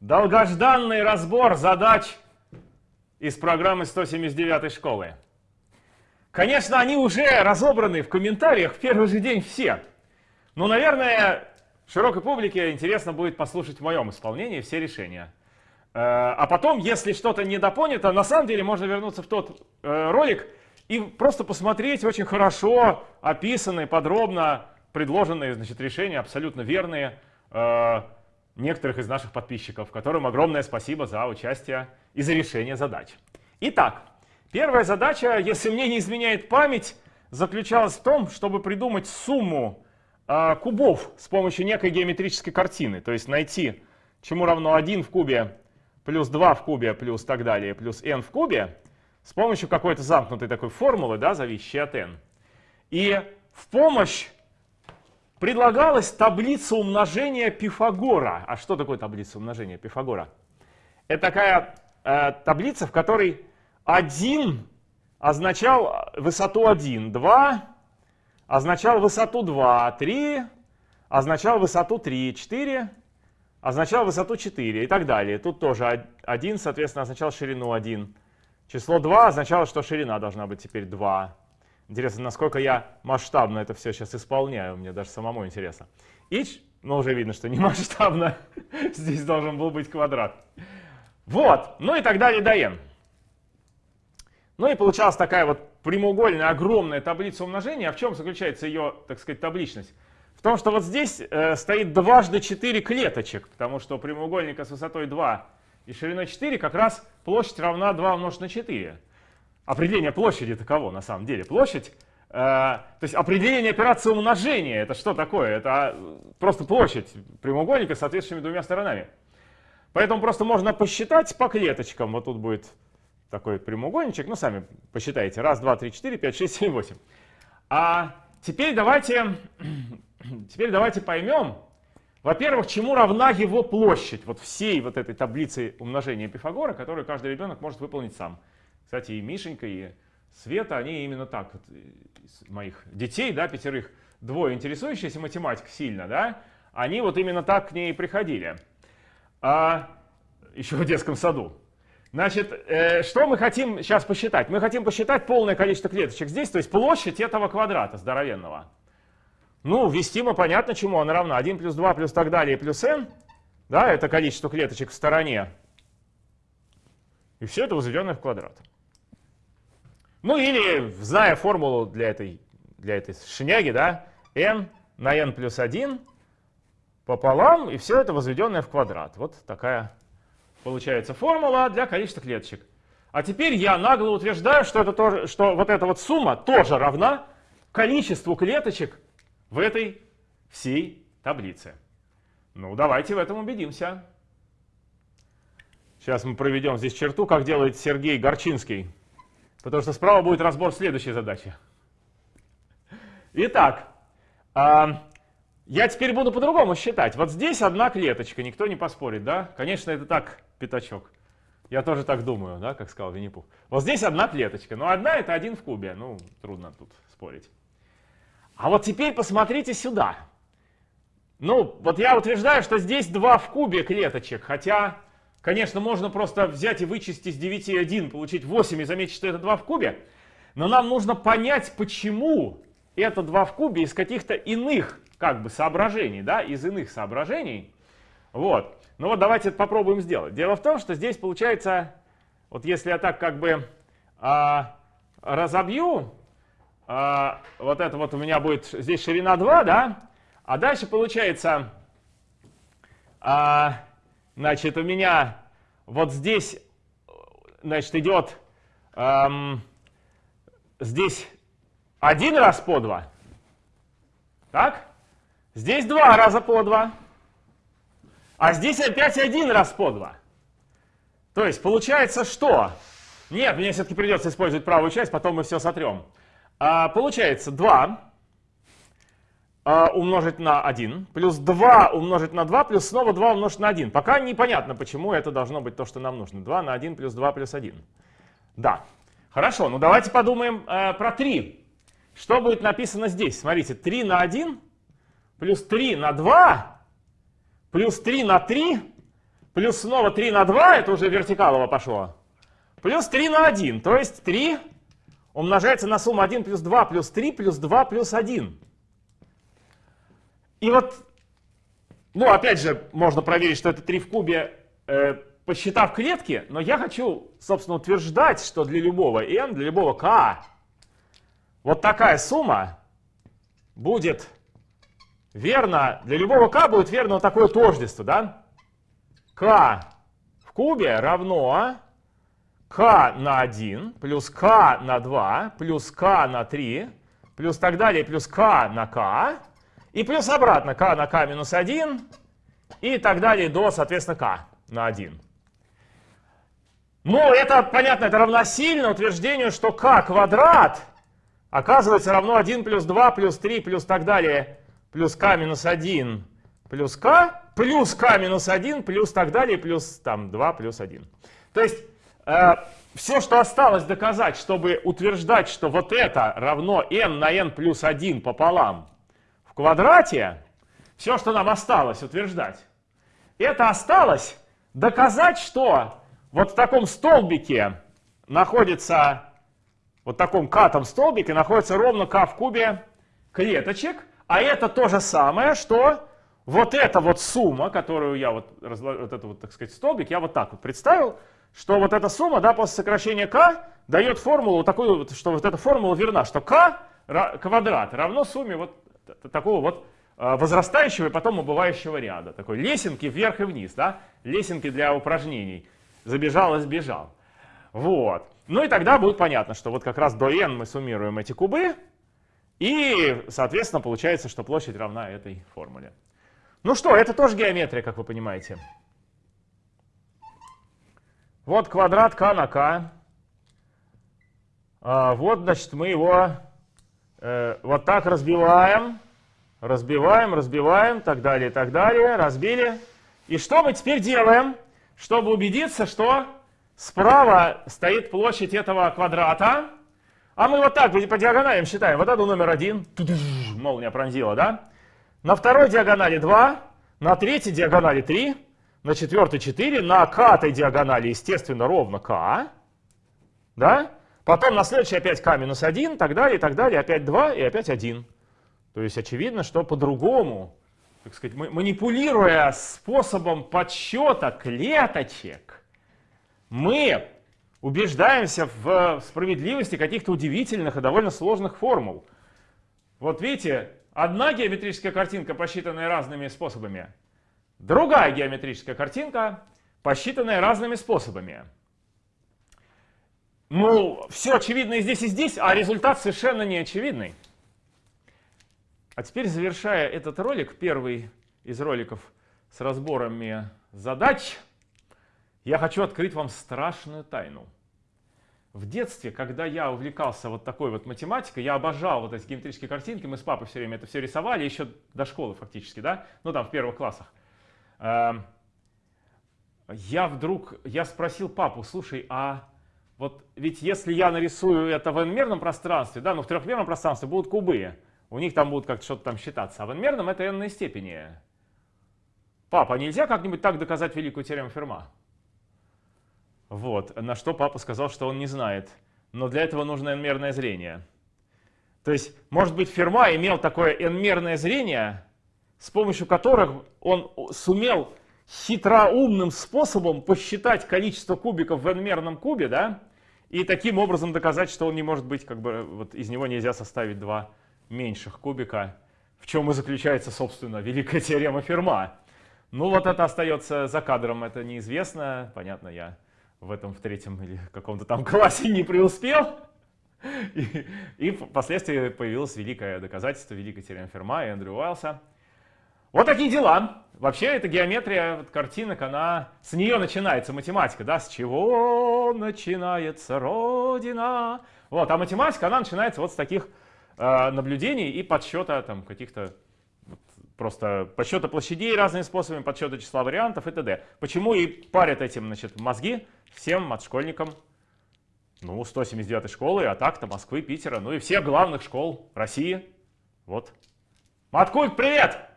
Долгожданный разбор задач из программы 179 школы. Конечно, они уже разобраны в комментариях в первый же день все. Но, наверное, широкой публике интересно будет послушать в моем исполнении все решения. Э, а потом, если что-то недопонято, на самом деле можно вернуться в тот э, ролик и просто посмотреть очень хорошо описанные, подробно предложенные значит, решения, абсолютно верные, э, некоторых из наших подписчиков, которым огромное спасибо за участие и за решение задач. Итак, первая задача, если мне не изменяет память, заключалась в том, чтобы придумать сумму э, кубов с помощью некой геометрической картины. То есть найти, чему равно 1 в кубе плюс 2 в кубе плюс так далее плюс n в кубе с помощью какой-то замкнутой такой формулы, да, зависящей от n. И в помощь предлагалась таблица умножения Пифагора. А что такое таблица умножения Пифагора? Это такая э, таблица, в которой 1 означал высоту 1, 2 означал высоту 2, 3 означал высоту 3, 4 означал высоту 4 и так далее. Тут тоже 1, соответственно, означал ширину 1. Число 2 означало, что ширина должна быть теперь 2. Интересно, насколько я масштабно это все сейчас исполняю, мне даже самому интересно. И, ну уже видно, что не масштабно, здесь должен был быть квадрат. Вот, ну и так далее до n. Ну и получалась такая вот прямоугольная огромная таблица умножения. А в чем заключается ее, так сказать, табличность? В том, что вот здесь э, стоит дважды 4 клеточек, потому что прямоугольника с высотой 2 и шириной 4 как раз площадь равна 2 умножить на 4 определение площади таково на самом деле. Площадь, э, то есть определение операции умножения, это что такое? Это просто площадь прямоугольника с соответствующими двумя сторонами. Поэтому просто можно посчитать по клеточкам. Вот тут будет такой прямоугольничек. Ну, сами посчитайте. Раз, два, три, четыре, пять, шесть, семь, восемь. А теперь давайте, теперь давайте поймем, во-первых, чему равна его площадь, вот всей вот этой таблицы умножения Пифагора, которую каждый ребенок может выполнить сам. Кстати, и Мишенька, и Света, они именно так, вот, из моих детей, да, пятерых, двое интересующиеся математикой сильно, да, они вот именно так к ней приходили. А, еще в детском саду. Значит, э, что мы хотим сейчас посчитать? Мы хотим посчитать полное количество клеточек здесь, то есть площадь этого квадрата здоровенного. Ну, ввестимо понятно, чему она равна. 1 плюс 2 плюс так далее плюс n. Да, это количество клеточек в стороне. И все это возведенное в квадрат. Ну или, зная формулу для этой, для этой шняги, да, n на n плюс 1 пополам, и все это возведенное в квадрат. Вот такая получается формула для количества клеточек. А теперь я нагло утверждаю, что, это тоже, что вот эта вот сумма тоже равна количеству клеточек в этой всей таблице. Ну, давайте в этом убедимся. Сейчас мы проведем здесь черту, как делает Сергей Горчинский. Потому что справа будет разбор следующей задачи. Итак, я теперь буду по-другому считать. Вот здесь одна клеточка, никто не поспорит, да? Конечно, это так, пятачок. Я тоже так думаю, да, как сказал Винни-Пух. Вот здесь одна клеточка, но одна это один в кубе. Ну, трудно тут спорить. А вот теперь посмотрите сюда. Ну, вот я утверждаю, что здесь два в кубе клеточек, хотя Конечно, можно просто взять и вычесть из 9 1, получить 8 и заметить, что это 2 в кубе. Но нам нужно понять, почему это 2 в кубе из каких-то иных как бы соображений, да, из иных соображений. Вот. Ну вот давайте это попробуем сделать. Дело в том, что здесь получается, вот если я так как бы а, разобью, а, вот это вот у меня будет здесь ширина 2, да, а дальше получается... А, Значит, у меня вот здесь, значит, идет эм, здесь один раз по два. Так? Здесь два раза по два. А здесь опять один раз по два. То есть получается что? Нет, мне все-таки придется использовать правую часть, потом мы все сотрем. А, получается 2 а, умножить на 1, плюс 2 умножить на 2, плюс снова 2 умножить на 1. Пока непонятно, почему это должно быть то, что нам нужно. 2 на 1 плюс 2 плюс 1. Да. Хорошо, ну давайте подумаем э, про 3. Что будет написано здесь? Смотрите, 3 на 1 плюс 3 на 2 плюс 3 на 3 плюс снова 3 на 2, это уже вертикалово пошло, плюс 3 на 1, то есть 3 умножается на сумму 1 плюс 2 плюс 3 плюс 2 плюс 1. И вот, ну опять же, можно проверить, что это 3 в кубе, э, посчитав клетки, но я хочу, собственно, утверждать, что для любого n, для любого k, вот такая сумма будет верно, для любого k будет верно вот такое тождество, да? k в кубе равно k на 1 плюс k на 2 плюс k на 3 плюс так далее плюс k на k и плюс обратно k на k минус 1 и так далее до, соответственно, k на 1. Ну, это, понятно, это равносильно утверждению, что k квадрат оказывается равно 1 плюс 2 плюс 3 плюс так далее плюс k минус 1 плюс k плюс k минус 1 плюс так далее плюс там 2 плюс 1. То есть э, все, что осталось доказать, чтобы утверждать, что вот это равно n на n плюс 1 пополам квадрате, все, что нам осталось утверждать, это осталось доказать, что вот в таком столбике находится, вот в таком катом столбике находится ровно k в кубе клеточек, а это то же самое, что вот эта вот сумма, которую я вот, вот это вот, так сказать, столбик, я вот так вот представил, что вот эта сумма, да, после сокращения k дает формулу такую, что вот эта формула верна, что k квадрат равно сумме вот такого вот а, возрастающего и потом убывающего ряда. Такой лесенки вверх и вниз, да, лесенки для упражнений. Забежал и сбежал. Вот. Ну и тогда будет понятно, что вот как раз до n мы суммируем эти кубы, и, соответственно, получается, что площадь равна этой формуле. Ну что, это тоже геометрия, как вы понимаете. Вот квадрат k на k. А, вот, значит, мы его э, вот так разбиваем. Разбиваем, разбиваем, так далее, так далее. Разбили. И что мы теперь делаем, чтобы убедиться, что справа стоит площадь этого квадрата, а мы вот так по диагоналям считаем. Вот это номер один. Молния пронзила, да? На второй диагонали 2. На третьей диагонали 3. На четвертой 4. На катой диагонали, естественно, ровно k. Да? Потом на следующей опять k минус 1, так далее, и так далее. Опять 2 и опять 1. То есть очевидно, что по-другому, так сказать, манипулируя способом подсчета клеточек, мы убеждаемся в справедливости каких-то удивительных и довольно сложных формул. Вот видите, одна геометрическая картинка, посчитанная разными способами, другая геометрическая картинка, посчитанная разными способами. Ну, все очевидно и здесь, и здесь, а результат совершенно не очевидный. А теперь, завершая этот ролик, первый из роликов с разборами задач, я хочу открыть вам страшную тайну. В детстве, когда я увлекался вот такой вот математикой, я обожал вот эти геометрические картинки, мы с папой все время это все рисовали, еще до школы фактически, да, ну там в первых классах. Эм, я вдруг, я спросил папу, слушай, а вот ведь если я нарисую это в n-мерном пространстве, да, ну в трехмерном пространстве будут кубы, у них там будут как-то что-то там считаться, а в n-мерном это n степени. Папа, а нельзя как-нибудь так доказать великую теорему Ферма? Вот, на что папа сказал, что он не знает. Но для этого нужно n-мерное зрение. То есть, может быть, Ферма имел такое n-мерное зрение, с помощью которых он сумел хитроумным способом посчитать количество кубиков в n-мерном кубе, да, и таким образом доказать, что он не может быть, как бы, вот из него нельзя составить два меньших кубика, в чем и заключается, собственно, великая теорема Ферма. Ну вот это остается за кадром, это неизвестно, понятно, я в этом в третьем или каком-то там классе не преуспел. И, и впоследствии появилось великое доказательство, великая теорема Ферма и Эндрю Уайлса. Вот такие дела. Вообще, эта геометрия вот, картинок, она с нее начинается математика, да, с чего начинается Родина. Вот, а математика, она начинается вот с таких э, наблюдений и подсчета там каких-то просто подсчета площадей разными способами, подсчета числа вариантов и т.д. Почему и парят этим значит, мозги всем отшкольникам ну, 179 школы, а так-то Москвы, Питера, ну и всех главных школ России. Вот. Маткульт, привет!